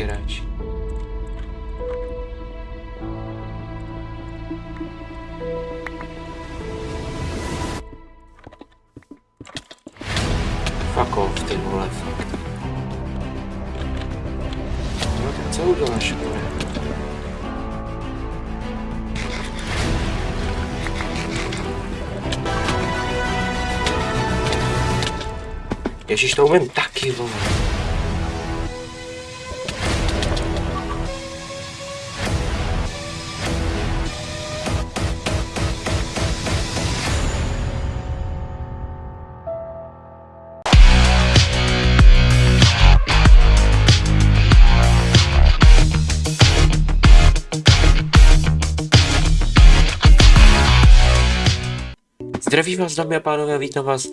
tři hráči. Fuck off, ty vole, fakt. No tak co uděláš, vole? Ježíš, to umím taky, vole. Zdraví vás dámy a pánové, vítám vás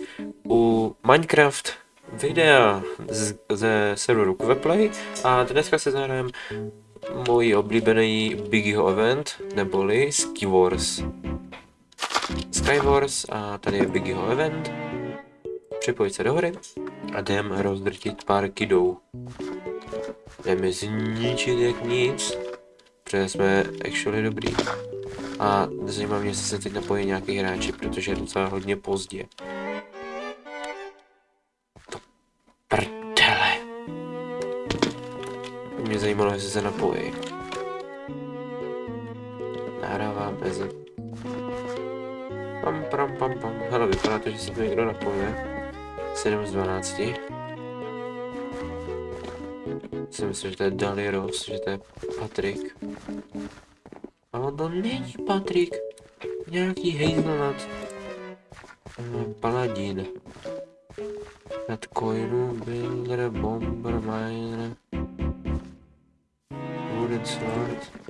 u Minecraft videa z, ze serveru Kveplay a dneska se zahrajeme můj oblíbený Biggyho event, neboli Skywars. Skywars a tady je Biggyho event. Připojit se do hry a jdem rozdrtit pár kidů. Jdeme zničit jak nic, protože jsme actually dobrý. A zajímá mě, jestli se teď napojí nějaký hráči, protože je docela hodně pozdě. To prdele. Mě zajímalo, jestli se napojí. Nahrávám bez. Pam, pam, pam, pam. Hele, vypadá to, že se tu někdo napoje. 7 z 12. Si myslím, že to je Daliros, že to je Patrik. To není Patrik. Nějaký hazelnut. Uh, paladin. Nad coinu, builder, bomber, miner. Wooden sword.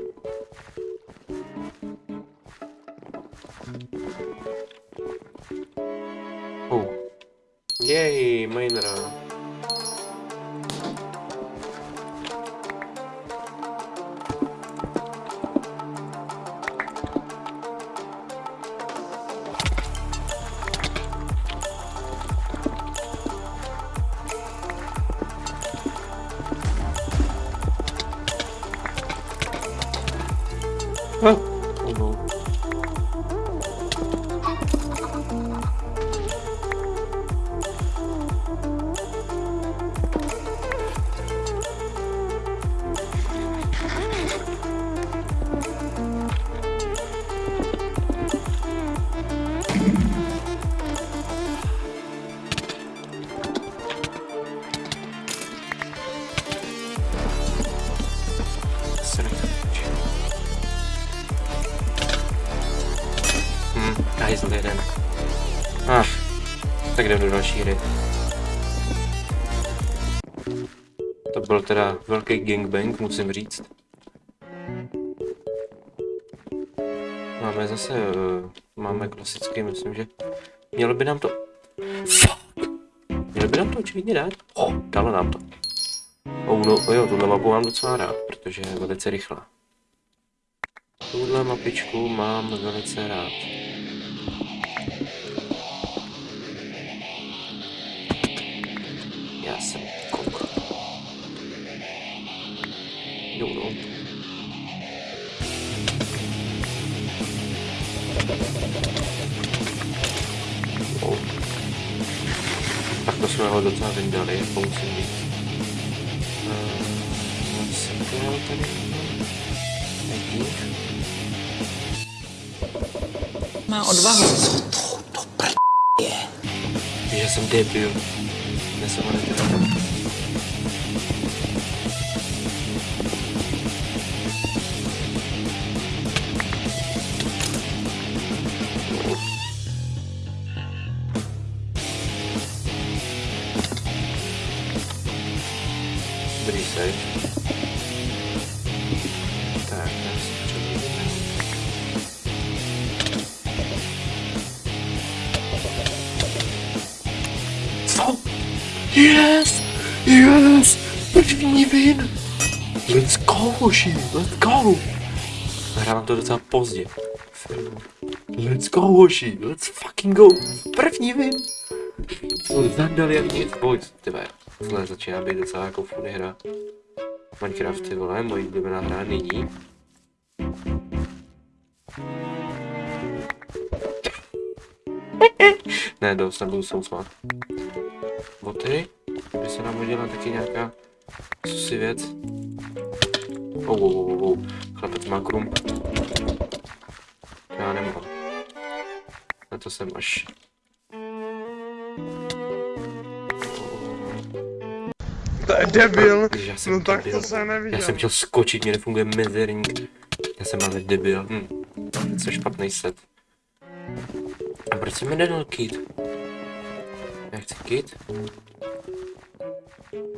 Hajzl jeden. Ach, tak jdem do další hry. To byl teda velký gangbang, musím říct. Máme zase, uh, máme klasický, myslím, že mělo by nám to... Fuck! Mělo by nám to očividně dát? Oh, dalo nám to. Oh no, jo, tuhle mapu mám docela rád, protože je velice rychlá. Tuhle mapičku mám velice rád. Jo. Tak to jsme ho docela vyndali, jako musím říct. Uh, jsem to tady. Nekýv. Má odvahu. To prd je. Že jsem debil. Nesem Yes! Yes! První win! Let's go, hoši! Let's go! Nahrávám to docela pozdě. Let's go, hoši! Let's fucking go! První win! Co zadali jak nic, pojď, tyve. Tohle začíná být docela jako funny hra. Minecraft, ty vole, moje oblíbená hra nyní. ne, dost, nebudu se usmát. Boty, by se nám hodila taky nějaká si věc. Oh, oh, oh, oh. Chlapec má krum. Já nemám. Na to jsem až. To je debil. Já jsem No tak debil. to jsem neviděl. Já jsem chtěl skočit, mě nefunguje mezerník. Já jsem ale debil. Hm. Co špatný set. A proč se mi nedal kit? Kit.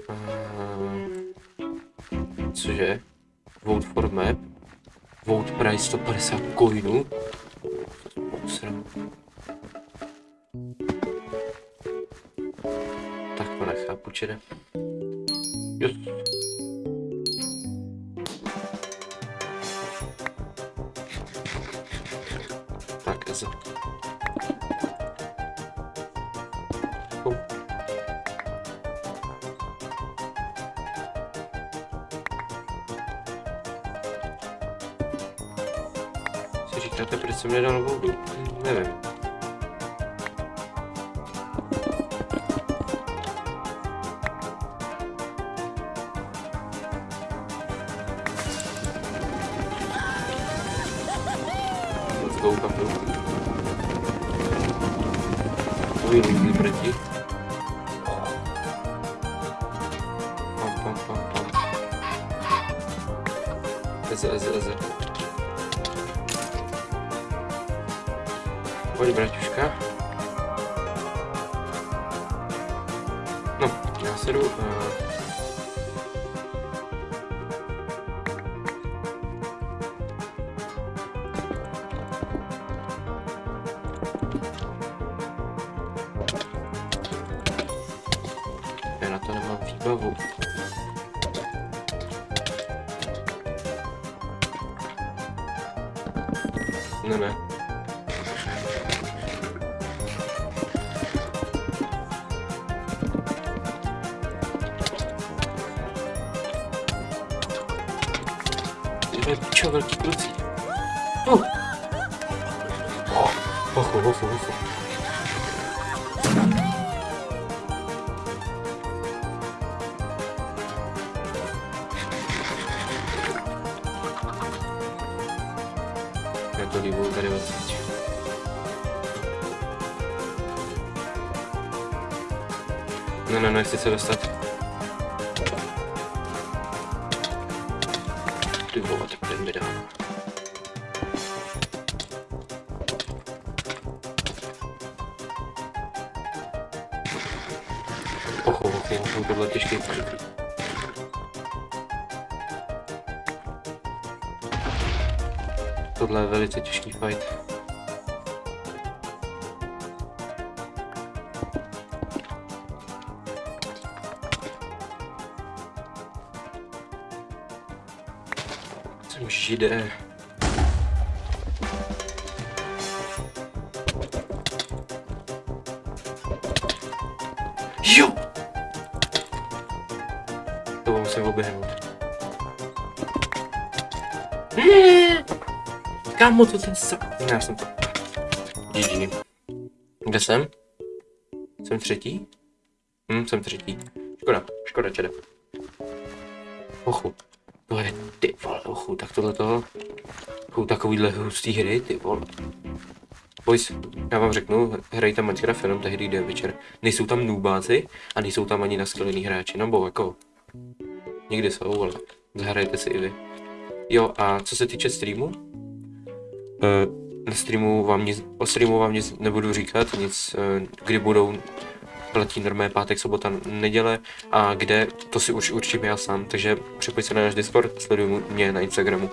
A... Cože? Vote for map. Vote price 150 coinů. Tak to nechápu, čede. Just. Říkáte, proč jsem nedal vodu? Nevím. Ne, ne. Ty pičo, velký kluci. Uh. Oh, ochu, ochu, ochu. Já to líbu tady odsvíč. Ne, ne, nechci se dostat. Ty vole, tak ten tohle je velice těžký fight. Jsem židé. Jo! To musím oběhnout. Kámo, to ten sa... Já jsem to... GG. Kde jsem? Jsem třetí? Hm, jsem třetí. Škoda, škoda, čede. Ochu. To je, ty vole, ochu, tak tohle to... Jsou takovýhle hustý hry, ty vole. Boys, já vám řeknu, hrajte Minecraft jenom tehdy, je večer. Nejsou tam noobáci a nejsou tam ani naskalený hráči, nebo jako... Někdy jsou, ale zahrajte si i vy. Jo, a co se týče streamu, Eh, na streamu vám nic, o streamu vám nic nebudu říkat, nic, eh, kdy budou platí normé pátek, sobota, neděle a kde, to si už určím já sám, takže připojď se na náš Discord, sleduj mě na Instagramu.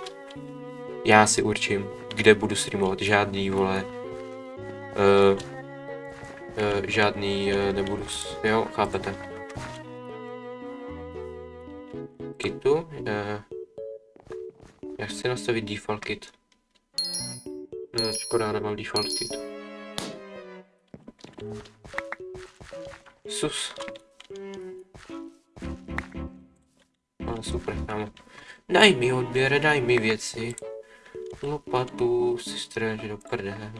Já si určím, kde budu streamovat, žádný, vole, uh, uh, žádný uh, nebudu, jo, chápete. Kitu, uh, já chci nastavit default kit. Ne, škoda, nemám default kit. Sus. A No, super, kámo. Daj mi odběr, daj mi věci. Lopatu si střež do prdele.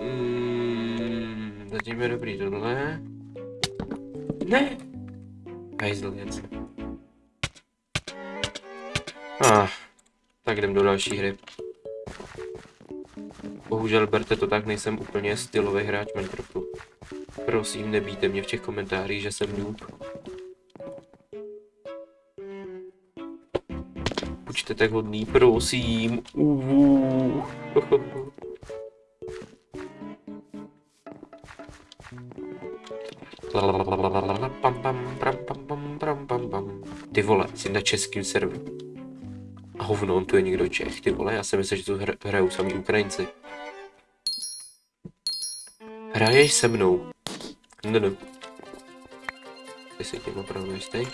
Mm, zatím je dobrý tohle. Ne! Hajzl věc. Ah, tak jdem do další hry. Bohužel berte to tak, nejsem úplně stylový hráč Minecraftu. Prosím, nebýte mě v těch komentářích, že jsem noob. Buďte tak hodný, prosím. Uuu. Ty vole, jsi na českým serveru. A hovno, on tu je někdo Čech, ty vole, já jsem myslel, že tu hr- hrajou sami Ukrajinci. Hraješ se mnou? No, no. Ty jsi tím opravdu jistý?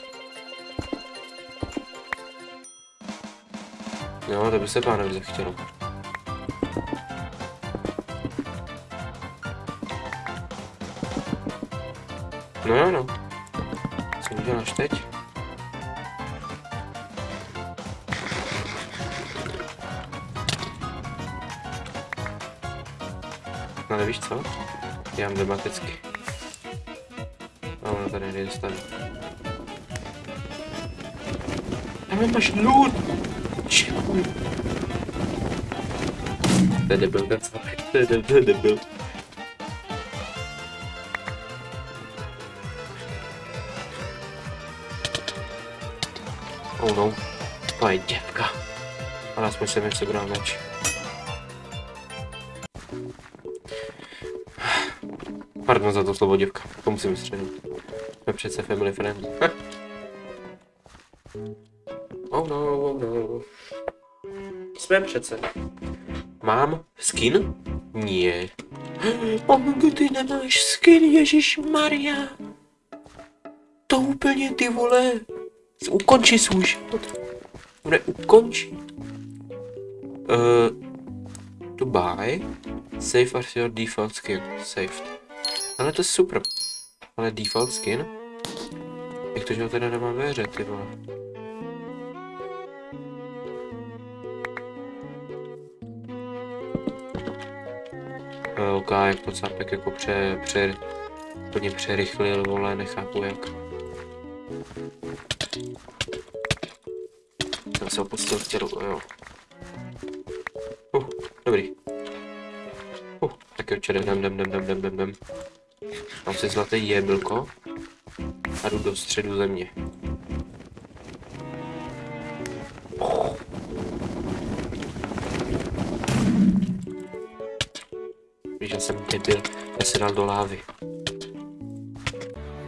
No, to by se pánovi zachtělo. No jo, no. Co uděláš teď? No ale víš co? Já mám dramaticky. A ono tady nejde stavit. Tam máš loot! Čekuj. To je debil, ten sápek. To je debil, to je debil. Oh no, to je děvka. Ale aspoň jsem něco bral meč. Pardon za to slovo děvka, to musím vystřelit. Jsme přece family friend. Hm. Oh no, oh no. Jsme přece. Mám skin? Nie. Oh, ty nemáš skin, Ježíš Maria. To úplně ty vole. Ukonči svůj život. Ne, ukonči. Uh, to buy. Save as your default skin. Saved. Ale to je super. Ale default skin? Jak to, že ho teda nemám ve hře, ty vole? OK, jak to cápek jako pře, pře, úplně přerychlil, vole, nechápu jak. Jsem se opustil v tělu, jo. Uh, dobrý. Uh, tak jo, čere, jdem, jdem, jdem, jdem, jdem, jdem, Mám si zlatý jeblko a jdu do středu země. Víš, já jsem debil, já se dal do lávy.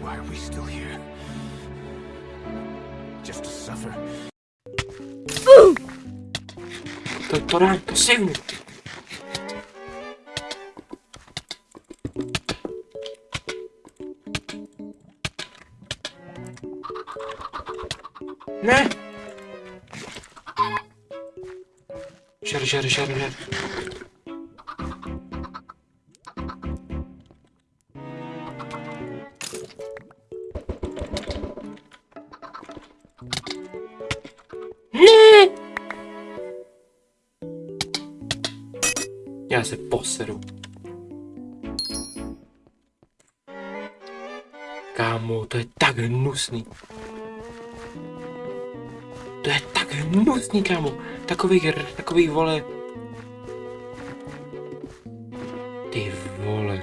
Why are we still here? Just to suffer. To, to dám, to sejmu. Ne! Žer, žer, žer, žer. Ne! Já se poseru. Kámo, to je tak hnusný. To je hnusný, kámo. Takový, hr- takový vole. Ty vole.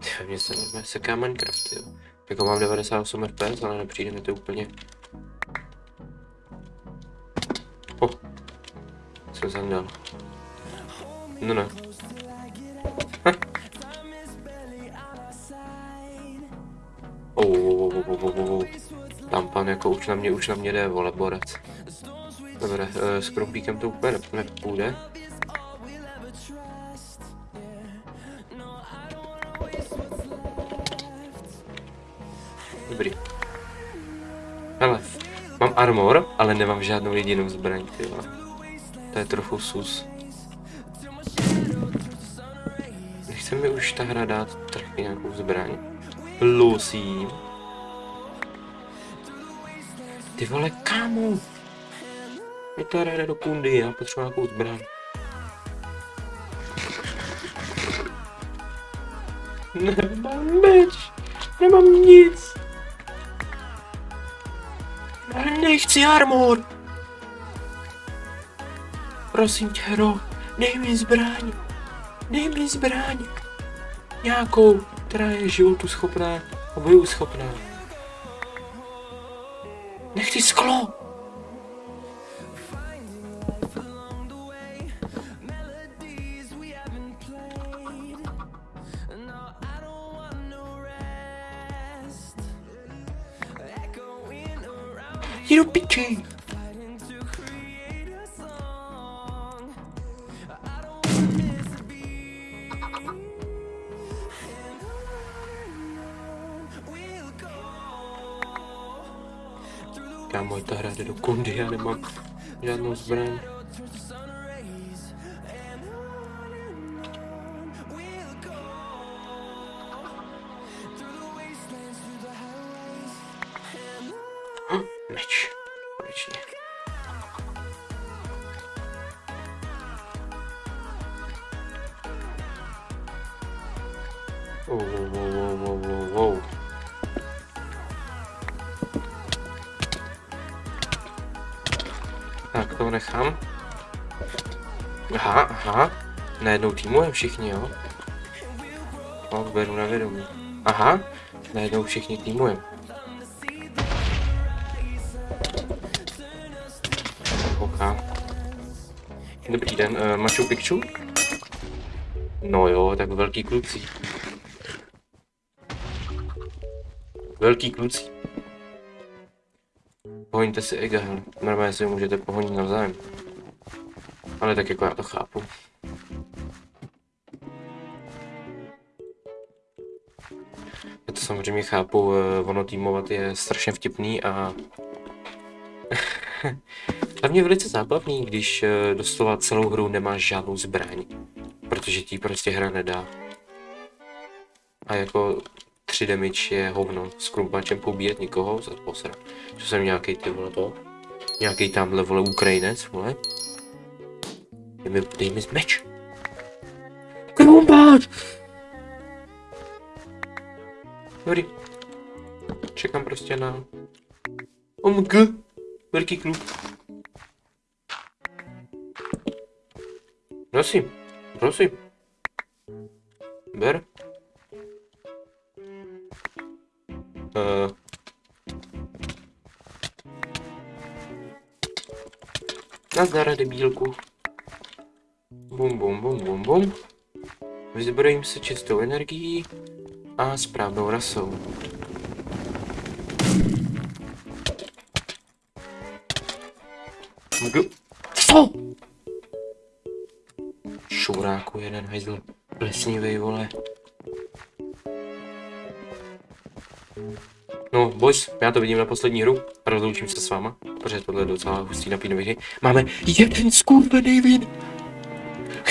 Ty, Mně se mě seká Minecraft, jo. Jako mám 98 FPS, ale nepřijde mi to úplně. Oh. Co jsem dal? No ne. Hm. Oh, oh, oh, oh, oh, oh. Pan jako už na mě, už na mě jde, vole, borec. Dobré, uh, s krumpíkem to úplně ne- nepůjde. Dobrý. Hele, mám armor, ale nemám žádnou jedinou zbraň, ty vole. To je trochu sus. Nechce mi už ta hra dát trhy nějakou zbraň. Lusím. Ty vole, kámo! Mě to jde do kundy, já potřebuji nějakou zbraň. Nemám meč, nemám nic. Nechci armor. Prosím tě, hro, dej mi zbraň. Dej mi zbraň. Nějakou, která je životu schopná a boju schopná. Nechci sklo. Jdi do piči. Kámo, ta hra jde do kundy, já nemám žádnou zbraň. Aha, aha. Najednou týmujeme všichni, jo? No, beru na vědomí. Aha, najednou všichni týmujeme. OK. Dobrý den, uh, Machu Picchu? No jo, tak velký kluci. Velký kluci. Pohoňte si ega, hele. Normálně si můžete pohonit navzájem. Ale tak jako já to chápu. Já to samozřejmě chápu, eh, ono týmovat je strašně vtipný a hlavně velice zábavný, když eh, doslova celou hru nemáš žádnou zbraň, protože ti prostě hra nedá. A jako 3 damage je hovno, s krumpačem pobíjet nikoho, za posra. Že jsem nějaký ty vole to, nějaký tamhle vole Ukrajinec, vole. Dej mi, dej mi meč. Krumpač! Dobrý. Čekám prostě na... OMG! Velký klub. Prosím, prosím. Ber. Uh. Nazdar, debílku. Bum, bum, bum, bum, bum. Vyzbrojím se čistou energií a správnou rasou. Mg. Co? Šuráku jeden hajzl. Plesnivej, vole. No, boys, já to vidím na poslední hru rozloučím se s váma, protože tohle je docela hustý napínavý hry. Máme jeden skurvený vin.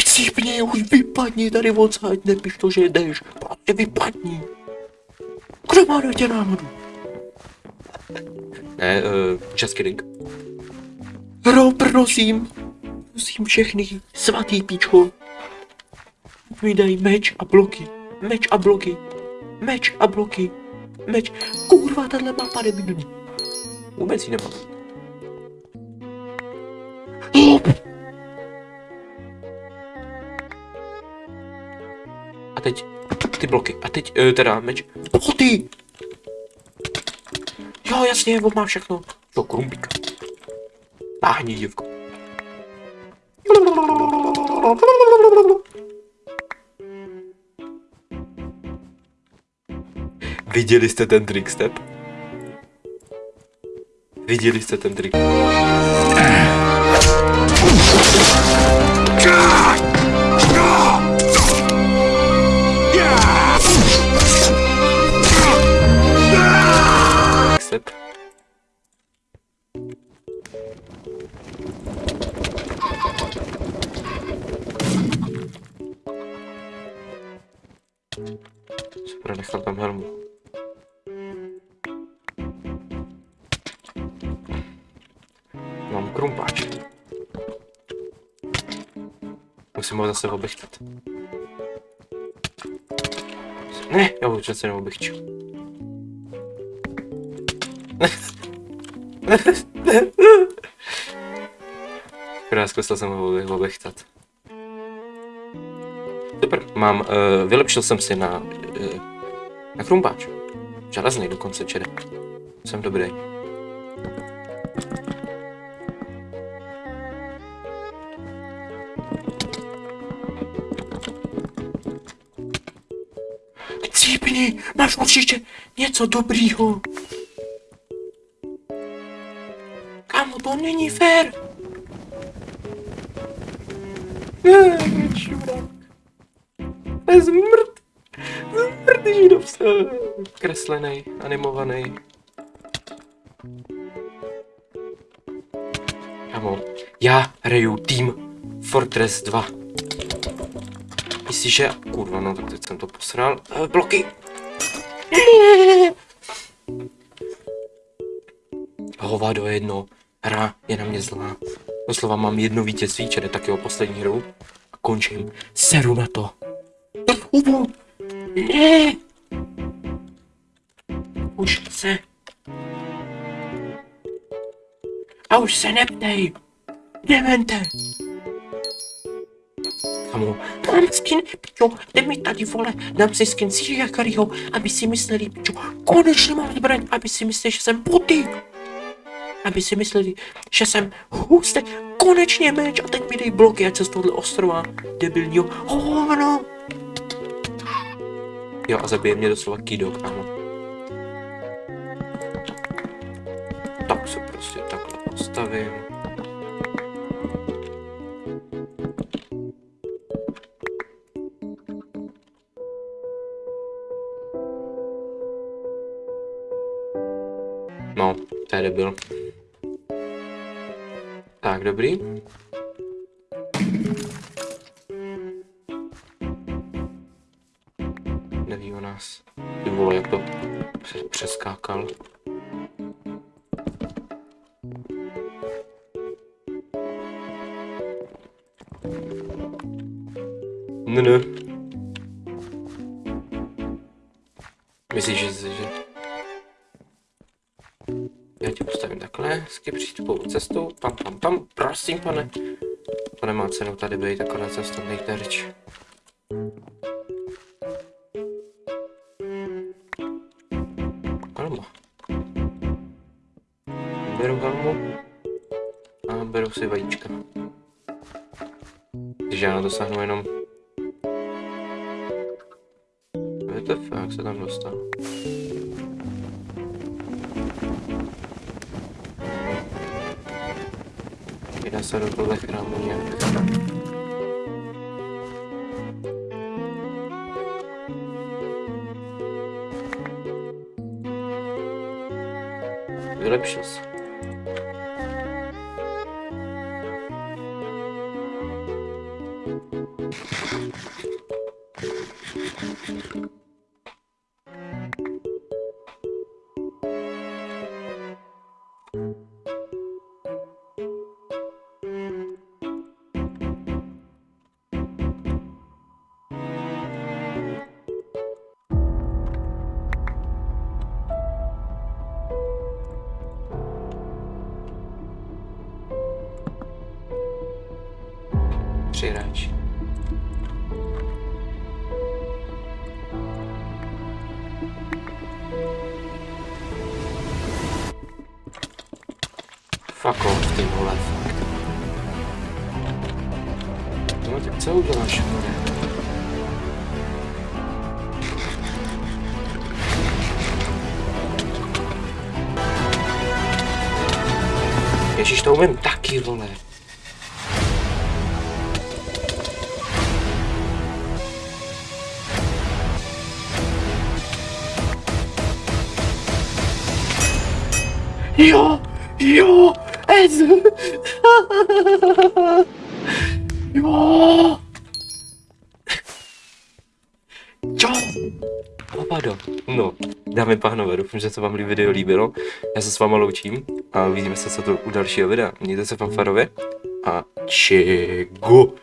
Chcípně, už vypadni tady odsaď, nepiš to, že jdeš. Prostě vypadni. Kdo má na tě náhodu? Ne, uh, just kidding. Hro, prosím. Prosím všechny, svatý píčko. Mi dej meč a bloky. Meč a bloky. Meč a bloky. Meč. Kurva, tahle mapa debilní. Vůbec ji nemám. Ty bloky. A teď, uh, teda meč. Boty! Jo, jasně, on má všechno. Jo, krumpík. Táhni, děvko. Viděli jste ten trick step? Viděli jste ten trick? Super, nechal tam helmu. Mám krumpáč. Musím ho zase obechtat. Ne, já ho přece neobechču. Akorát zkusil jsem ho obechtat. Super, mám, uh, vylepšil jsem si na, uh, na krumpáč. Železný dokonce čede. Jsem dobrý. Cípni, máš určitě něco dobrýho. To není fér. Čurák. Je zmrt. Zmrt židovce. Kreslený, animovaný. Kámo, já hraju Team Fortress 2. Myslíš, že... Kurva, no tak teď jsem to posral. Eh, bloky! Hovado jedno. Hra je na mě zlá. Doslova mám jedno vítězství, čede taky o poslední hru. A končím. Seru na to. Hubu! Ne! Už se... A už se neptej! Demente! Kamu, mám skin, pičo, jde mi tady, vole, dám si skin Siria Kariho, aby si mysleli, pičo, konečně mám zbraň, aby si mysleli, že jsem boty. Aby si mysleli, že jsem hustý, konečně meč a teď mi dej bloky, ať se z tohohle ostrova debilního hovno. Jo, a zabije mě doslova Kido, kámo. Tak se prostě takhle postavím. No, je debil. Tak, dobrý. Neví o nás. Ty vole, jak to přes- přeskákal. Ne, ne. Cenu tady být, akorát cesta nejde řeč. Helma. Beru helmu a beru si vajíčka. Takže já dosáhnu jenom... WTF, jak se tam dostal? Jde se do tohle chrámu nějak. Vylepšil se. No tak co uděláš, more? Ježíš, to umím taky, vole. Jo, jo, Ez. jo. Ricardo. No, dámy pánové, doufám, že se vám video líbilo. Já se s váma loučím a vidíme se, co to u dalšího videa. Mějte se fanfarově a čego.